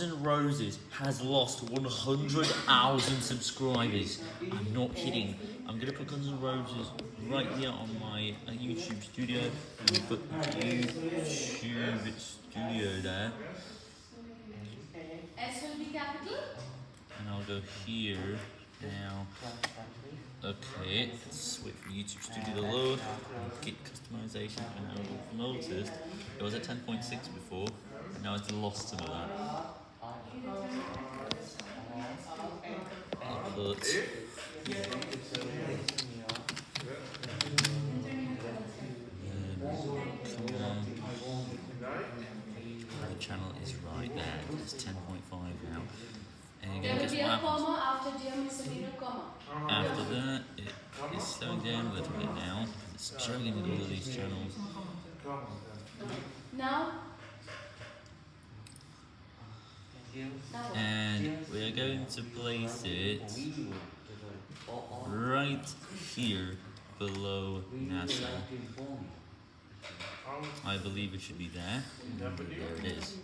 and Roses has lost 100,000 subscribers. I'm not kidding. I'm gonna put Guns N' Roses right here on my uh, YouTube studio. I'm gonna put YouTube studio there, S will be capital. and I'll go here now. Okay, let's wait for YouTube Studio to load. Get customization. And now I've noticed it was at 10.6 before, and now it's lost some of that. But um, come on. The channel is right there. It's 10.5 now. And There will be a happens? comma after dear misdemeanor comma. After that, it is slowing down a little bit now. It's struggling with all of these channels. Now. Now what? And we are going to place it right here below NASA. I believe it should be there. There it is.